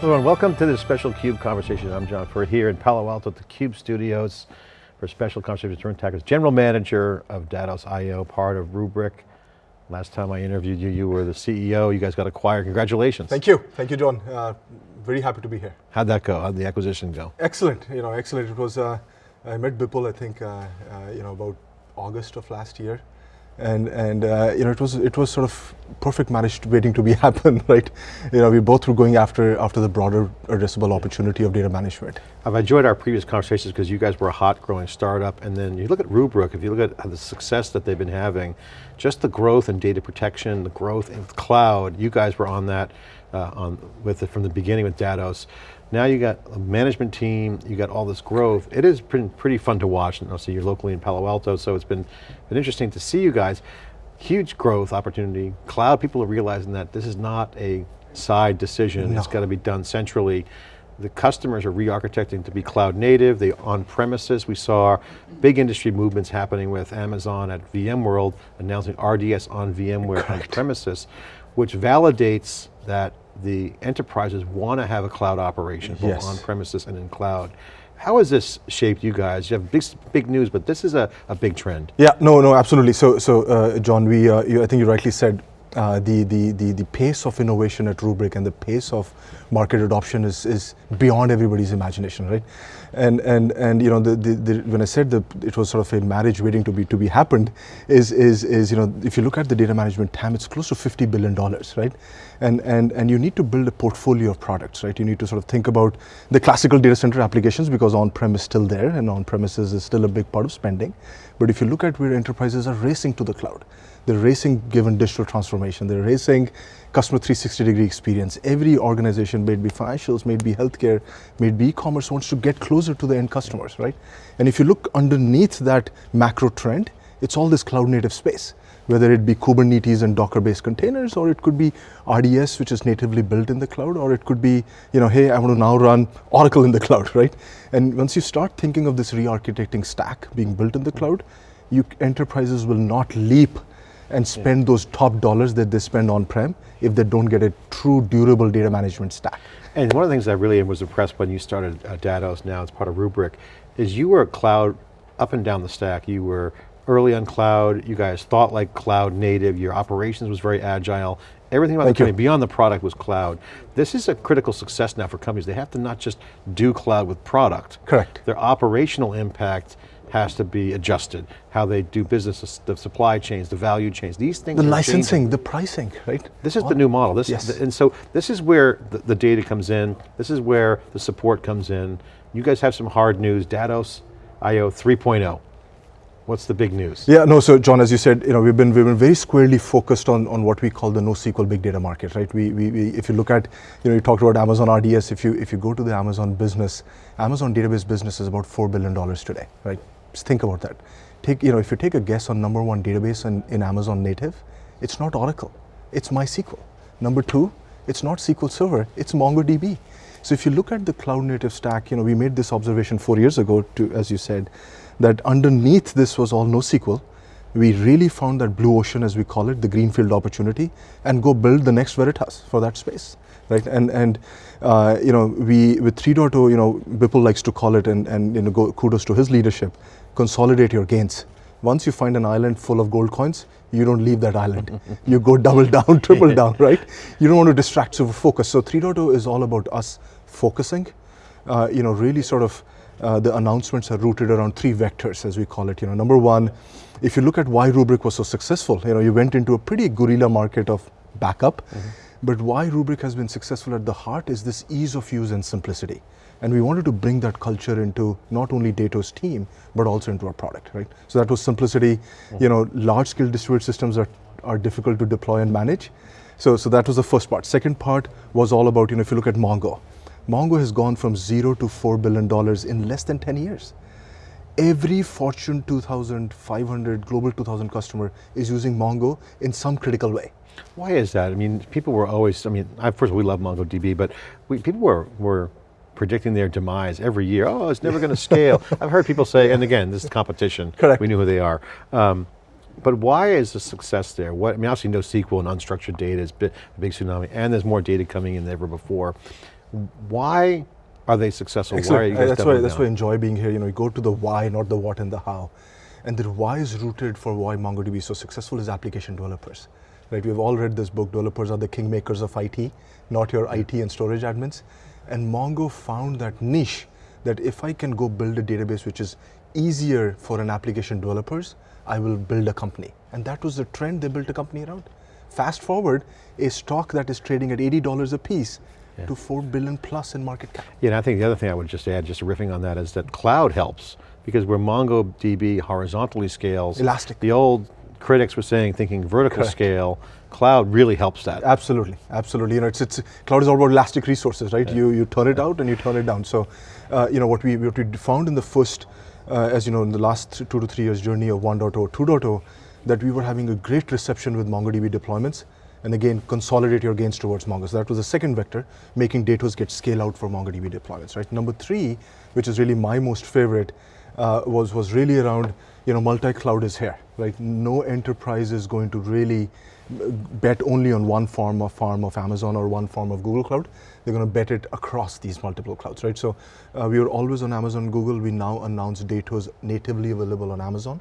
Hello and welcome to this special CUBE conversation. I'm John Furrier here in Palo Alto at the CUBE studios for a special conversation with Tarun Thakur, General Manager of Datos.io, part of Rubrik. Last time I interviewed you, you were the CEO, you guys got acquired, congratulations. Thank you, thank you John. Uh, very happy to be here. How'd that go, how'd the acquisition go? Excellent, you know, excellent. It was, uh, I met Bipul, I think, uh, uh you know, about August of last year and and uh, you know it was it was sort of perfect marriage waiting to be happen, right? You know, we both were going after after the broader addressable opportunity of data management. I've enjoyed our previous conversations because you guys were a hot growing startup, and then you look at Rubrik. If you look at the success that they've been having, just the growth in data protection, the growth in cloud. You guys were on that uh, on with it from the beginning with Datos. Now you got a management team, you got all this growth. It has been pretty fun to watch. And obviously you're locally in Palo Alto, so it's been, been interesting to see you guys. Huge growth opportunity. Cloud people are realizing that this is not a side decision. No. It's got to be done centrally. The customers are re-architecting to be cloud native, they on premises. We saw big industry movements happening with Amazon at VMworld, announcing RDS on VMware on premises, which validates that the enterprises want to have a cloud operation, both yes. on premises and in cloud. How has this shaped you guys? You have big, big news, but this is a, a big trend. Yeah, no, no, absolutely. So, so uh, John, we, uh, you, I think you rightly said uh, the, the, the, the pace of innovation at Rubrik and the pace of market adoption is, is beyond everybody's imagination, right? And, and, and you know, the, the, the, when I said that it was sort of a marriage waiting to be, to be happened, is, is, is, you know, if you look at the data management TAM, it's close to $50 billion, right? And, and, and you need to build a portfolio of products, right? You need to sort of think about the classical data center applications because on-prem is still there and on-premises is still a big part of spending. But if you look at where enterprises are racing to the cloud, they're racing given digital transformation. They're racing customer 360 degree experience. Every organization, may it be financials, may it be healthcare, may it be e-commerce, wants to get closer to the end customers, right? And if you look underneath that macro trend, it's all this cloud native space, whether it be Kubernetes and Docker-based containers, or it could be RDS, which is natively built in the cloud, or it could be, you know, hey, I want to now run Oracle in the cloud, right? And once you start thinking of this re-architecting stack being built in the cloud, you enterprises will not leap and spend yeah. those top dollars that they spend on-prem if they don't get a true durable data management stack. And one of the things I really was impressed when you started uh, Datos, now it's part of Rubrik, is you were a cloud up and down the stack. You were early on cloud, you guys thought like cloud native, your operations was very agile, everything about Thank the company, beyond the product was cloud. This is a critical success now for companies. They have to not just do cloud with product. Correct. Their operational impact has to be adjusted. How they do business, the supply chains, the value chains, these things The licensing, changing. the pricing, right? This is the new model. This yes. and so this is where the, the, data comes in, this is where the support comes in. You guys have some hard news, Datos IO 3.0. What's the big news? Yeah, no, so John, as you said, you know, we've been, we've been very squarely focused on, on what we call the NoSQL big data market, right? We, we, we, if you look at, you know, you talked about Amazon RDS, if you, if you go to the Amazon business, Amazon database business is about $4 billion today, right? Just think about that. Take, you know, if you take a guess on number one database in, in Amazon native, it's not Oracle, it's MySQL. Number two, it's not SQL Server, it's MongoDB. So if you look at the cloud native stack, you know, we made this observation four years ago, to, as you said, that underneath this was all NoSQL. We really found that blue ocean, as we call it, the greenfield opportunity, and go build the next Veritas for that space right? And and uh, you know we with 3.0, you know Bipul likes to call it, and and you know go, kudos to his leadership. Consolidate your gains. Once you find an island full of gold coins, you don't leave that island. you go double down, triple down, right? You don't want to distract, so focus. So 3.0 is all about us focusing. Uh, you know, really sort of uh, the announcements are rooted around three vectors, as we call it. You know, number one, if you look at why Rubrik was so successful, you know, you went into a pretty guerrilla market of backup. Mm -hmm but why Rubrik has been successful at the heart is this ease of use and simplicity. And we wanted to bring that culture into not only Datos team, but also into our product, right? So that was simplicity. You know, large scale distributed systems are, are difficult to deploy and manage. So, so that was the first part. Second part was all about, you know, if you look at Mongo, Mongo has gone from zero to $4 billion in less than 10 years. Every Fortune 2500, Global 2000 customer is using Mongo in some critical way. Why is that? I mean, people were always, I mean, I, first of all, we love MongoDB, but we, people were, were predicting their demise every year. Oh, it's never going to scale. I've heard people say, and again, this is competition. Correct. We knew who they are. Um, but why is the success there? What, I mean, obviously NoSQL and unstructured data is a big tsunami, and there's more data coming in than ever before. Why are they successful? Excellent. Why Uh, that's why that's why I enjoy being here. You know, you go to the why, not the what and the how. And the why is rooted for why MongoDB is so successful is application developers. Right? We've all read this book, Developers are the kingmakers of IT, not your IT and storage admins. And Mongo found that niche that if I can go build a database which is easier for an application developers, I will build a company. And that was the trend they built a company around. Fast forward, a stock that is trading at $80 a piece Yeah. to 4 billion plus in market cap. Yeah, and I think the other thing I would just add, just riffing on that, is that cloud helps because where MongoDB horizontally scales, Elastic. The old critics were saying, thinking vertical Correct. scale, cloud really helps that. Absolutely, absolutely. You know, it's, it's cloud is all about elastic resources, right? You you turn it out and you turn it down. So, uh, you know, what we what we found in the first, uh, as you know, in the last two to three years journey of 1.0, 2.0, that we were having a great reception with MongoDB deployments, and again consolidate your gains towards Mongo. So that was the second vector, making Datos get scale out for MongoDB deployments, right? Number three, which is really my most favorite, uh, was was really around you know multi-cloud is here, right? No enterprise is going to really uh, bet only on one form of farm of Amazon or one form of Google Cloud. They're going to bet it across these multiple clouds, right? So uh, we were always on Amazon, Google. We now announce Datos natively available on Amazon.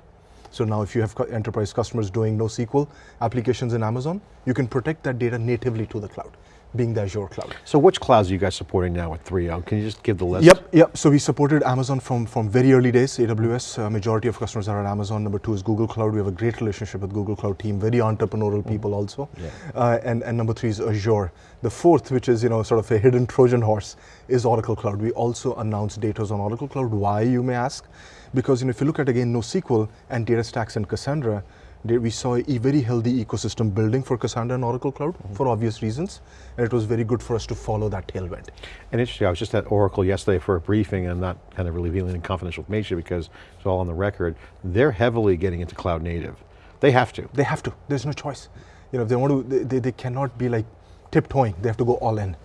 So now if you have enterprise customers doing NoSQL applications in Amazon, you can protect that data natively to the cloud, being the Azure cloud. So which clouds are you guys supporting now with 3.0? Can you just give the list? Yep, yep. So we supported Amazon from, from very early days, AWS. Uh, majority of customers are on Amazon. Number two is Google Cloud. We have a great relationship with Google Cloud team, very entrepreneurial people also. Yeah. Uh, and, and number three is Azure. The fourth, which is you know sort of a hidden Trojan horse, is Oracle Cloud. We also announced Datos on Oracle Cloud. Why, you may ask? Because you know, if you look at again NoSQL and DataStax and Cassandra, we saw a very healthy ecosystem building for Cassandra and Oracle Cloud mm-hmm. for obvious reasons, and it was very good for us to follow that tailwind. And interesting, I was just at Oracle yesterday for a briefing and not kind of revealing any confidential information because it's all on the record. They're heavily getting into cloud native. They have to. They have to. There's no choice. You know, if they want to, they, they, they cannot be like tiptoeing. They have to go all in.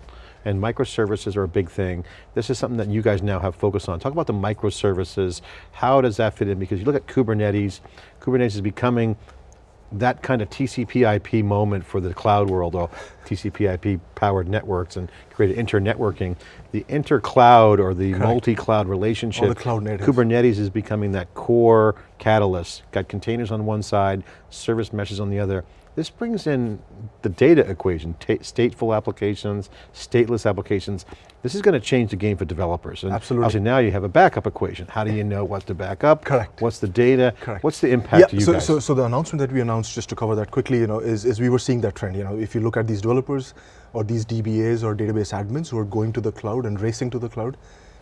And microservices are a big thing. This is something that you guys now have focused on. Talk about the microservices. How does that fit in? Because you look at Kubernetes, Kubernetes is becoming that kind of TCP IP moment for the cloud world, or TCP IP powered networks and created inter-networking. The inter-cloud or the multi-cloud relationship. the cloud natives. Kubernetes is becoming that core catalyst. Got containers on one side, service meshes on the other. This brings in the data equation, stateful applications, stateless applications. This is going to change the game for developers. And Absolutely. Obviously now you have a backup equation. How do you know what to back up? Correct. What's the data? Correct. What's the impact to you so, guys? so, so the announcement that we announced, just to cover that quickly, you know, is, is we were seeing that trend. You know, if you look at these developers or these DBAs or database admins who are going to the cloud and racing to the cloud,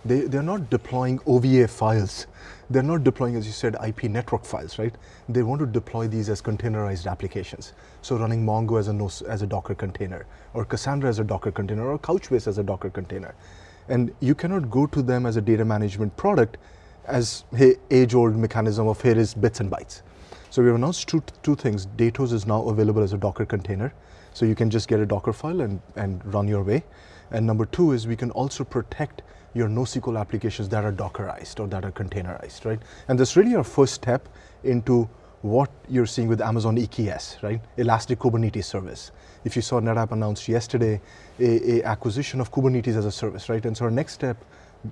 they, they're not deploying OVA files. They're not deploying, as you said, IP network files, right? They want to deploy these as containerized applications. So running Mongo as a, as a Docker container, or Cassandra as a Docker container, or Couchbase as a Docker container. And you cannot go to them as a data management product as hey, age-old mechanism of here is bits and bytes. So we have announced two, two things. Datos is now available as a Docker container. So you can just get a Docker file and, and run your way. And number two is we can also protect your NoSQL applications that are Dockerized or that are containerized, right? And that's really our first step into what you're seeing with Amazon EKS, right? Elastic Kubernetes Service. If you saw NetApp announced yesterday a, a acquisition of Kubernetes as a service, right? And so our next step,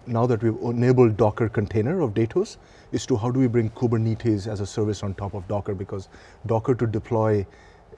now that we've enabled Docker container of Datos, is to how do we bring Kubernetes as a service on top of Docker because Docker to deploy,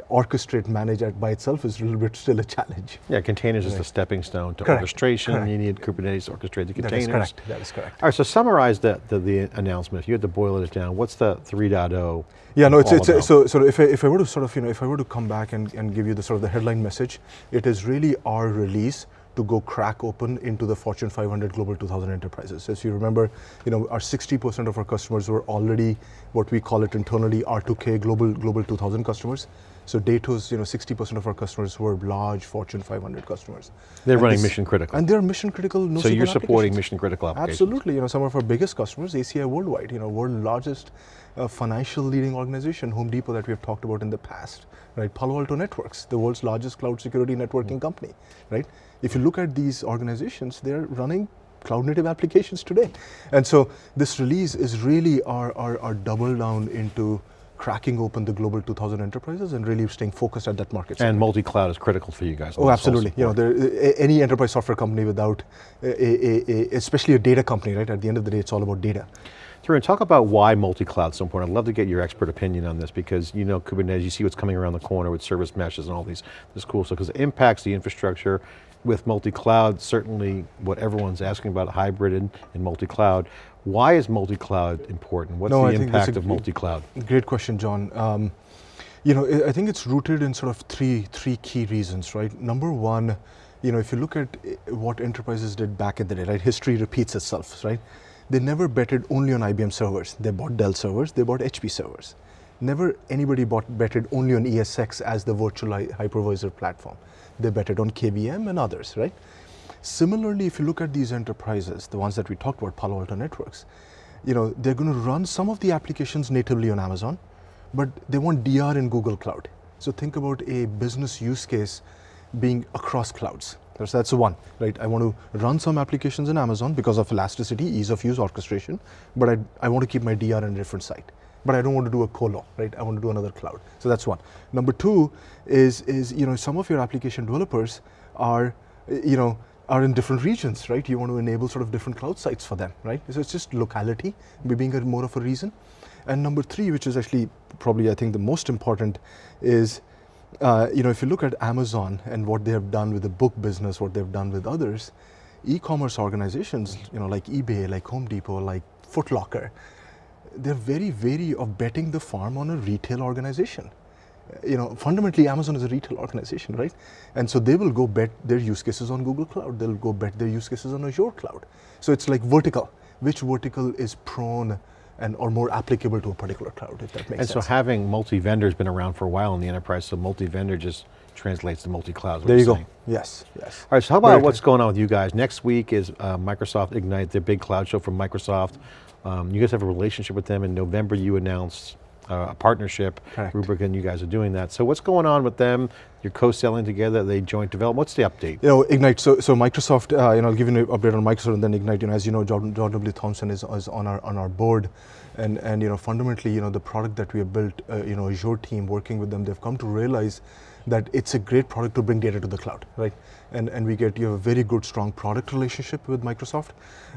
orchestrate, manage it by itself is a little bit still a challenge. yeah, containers is the stepping stone to Correct, orchestration. correct. You need Kubernetes to orchestrate the That containers. is correct. That is correct. All right, so summarize the, the, the announcement. If you had to boil it down, what's the 3.0? Yeah, no, it's, it's about? so so if I, if I were to sort of you know if I were to come back and, and give you the sort of the headline message, it is really our release to go crack open into the Fortune 500 Global 2000 enterprises. As you remember, you know our 60% of our customers were already what we call it internally R2K Global Global 2000 customers. So Datos, you know, 60% of our customers were large Fortune 500 customers. They're And running this- mission critical. and they're mission critical. No so you're supporting mission critical applications. Absolutely, you know, some of our biggest customers, ACI Worldwide, you know, world largest uh, financial leading organization, Home Depot that we have talked about in the past, right? Palo Alto Networks, the world's largest cloud security networking company, right? If you look at these organizations, they're running cloud native applications today. And so this release is really our, our, our double down into cracking open the global 2000 enterprises and really staying focused at that market. segment. And multi-cloud is critical for you guys. Oh, absolutely. You know, there, any enterprise software company without, a, a, a, especially a data company, right? At the end of the day, it's all about data. Tarun, talk about why multi-cloud is so important. I'd love to get your expert opinion on this because you know Kubernetes, you see what's coming around the corner with service meshes and all these, this cool stuff, because it impacts the infrastructure with multi-cloud, certainly what everyone's asking about, hybrid and, and multi-cloud. Why is multi-cloud important? What's No, the that's impact of multi-cloud? Great question, John. Um, you know, I I think it's rooted in sort of three three key reasons, right? Number one, you know, if you look at uh, what enterprises did back in the day, right? History repeats itself, right? They never betted only on IBM servers. They bought Dell servers. They bought HP servers. Never anybody bought betted only on ESX as the virtual hypervisor platform. They betted on KVM and others, right? Similarly, if you look at these enterprises, the ones that we talked about, Palo Alto Networks, you know, they're going to run some of the applications natively on Amazon, but they want DR in Google Cloud. So think about a business use case being across clouds. That's, that's one, right? I want to run some applications in Amazon because of elasticity, ease of use, orchestration, but I, I want to keep my DR in a different site. But I don't want to do a colo, right? I want to do another cloud. So that's one. Number two is, is you know, some of your application developers are, you know, are in different regions, right? You want to enable sort of different cloud sites for them, right? So it's just locality be- being a more of a reason. And number three, which is actually probably I think the most important, is uh, you know if you look at Amazon and what they have done with the book business, what they've done with others, e-commerce organizations, you know like eBay, like Home Depot, like Foot Locker, they're very wary of betting the farm on a retail organization. You know, fundamentally, Amazon is a retail organization, right? And so they will go bet their use cases on Google Cloud. They'll go bet their use cases on Azure Cloud. So it's like vertical. Which vertical is prone and or more applicable to a particular cloud, if that makes And so having multi-vendor has been around for a while in the enterprise, so multi-vendor just translates to multi-cloud. there you you're go. saying. Yes, yes. All right, so how Very about what's going on with you guys? Next week is uh, Microsoft Ignite, their big cloud show from Microsoft. Um, you guys have a relationship with them. In November, you announced uh, a partnership. Correct. Rubrik and you guys are doing that. So what's going on with them? You're co-selling together, they joint develop. What's the update? You know, Ignite. So, so Microsoft. Uh, you know, I'll give you an update on Microsoft and then Ignite. You know, as you know, John, John W. Thompson is, is on our on our board, and and you know, fundamentally, you know, the product that we have built, uh, you know, Azure team working with them, they've come to realize that it's a great product to bring data to the cloud, right? And and we get you have a very good, strong product relationship with Microsoft.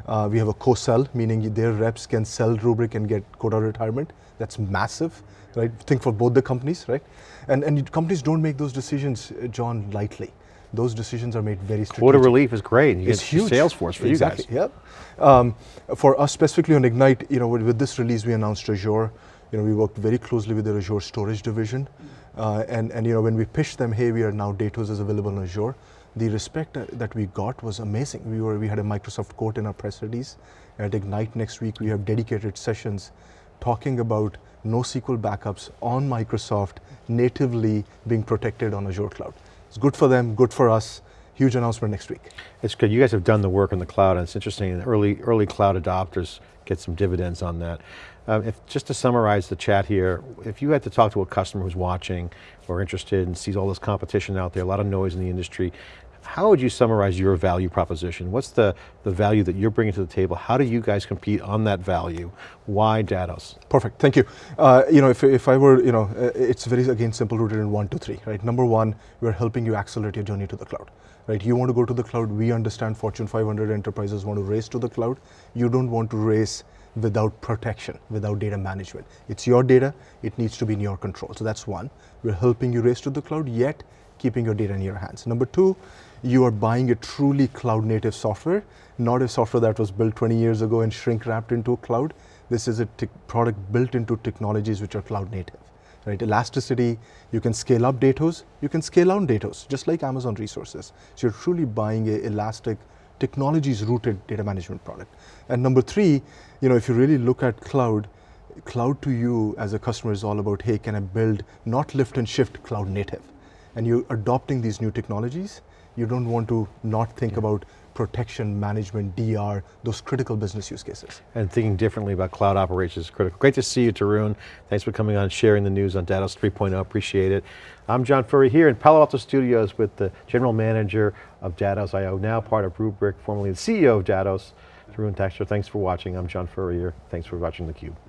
Uh, we have a co-sell, meaning their reps can sell Rubrik and get quota retirement. That's massive, right? Think for both the companies, right? And and companies don't make those decisions, uh, John, lightly. Those decisions are made very strategic. Quarter relief is great. You It's get huge. Salesforce for exactly. you guys. Yep. Um, for us specifically on Ignite, you know, with, with this release, we announced Azure. You know, we worked very closely with their Azure storage division, uh, and and you know, when we pitched them, hey, we are now Datos is available on Azure. The respect that, that we got was amazing. We were we had a Microsoft quote in our press release. At Ignite next week, we have dedicated sessions talking about NoSQL backups on Microsoft natively being protected on Azure cloud. It's good for them, good for us. Huge announcement next week. It's good. You guys have done the work in the cloud, and it's interesting. Early early cloud adopters get some dividends on that. Um, if just to summarize the chat here, if you had to talk to a customer who's watching or interested and sees all this competition out there, a lot of noise in the industry, how would you summarize your value proposition? What's the the value that you're bringing to the table? How do you guys compete on that value? Why Datos? Perfect, thank you. Uh, you know, if, if I were, you know, uh, it's very, again, simple rooted in one, two, three, right? Number one, we're helping you accelerate your journey to the cloud, right? You want to go to the cloud, we understand Fortune 500 enterprises want to race to the cloud. You don't want to race without protection, without data management. It's your data, it needs to be in your control. So that's one. We're helping you race to the cloud, yet keeping your data in your hands. Number two, you are buying a truly cloud native software, not a software that was built 20 years ago and shrink wrapped into a cloud. This is a product built into technologies which are cloud native. Right? Elasticity, you can scale up Datos, you can scale down Datos, just like Amazon resources. So you're truly buying a elastic technologies rooted data management product. And number three, you know, if you really look at cloud, cloud to you as a customer is all about, hey, can I build not lift and shift cloud native? And you're adopting these new technologies, you don't want to not think about protection, management, DR, those critical business use cases. And thinking differently about cloud operations is critical. Great to see you, Tarun. Thanks for coming on and sharing the news on Datos 3.0, appreciate it. I'm John Furrier here in Palo Alto Studios with the General Manager of Datos IO, now part of Rubrik, formerly the CEO of Datos, Tarun Thakur. Thanks for watching. I'm John Furrier. Thanks for watching theCUBE.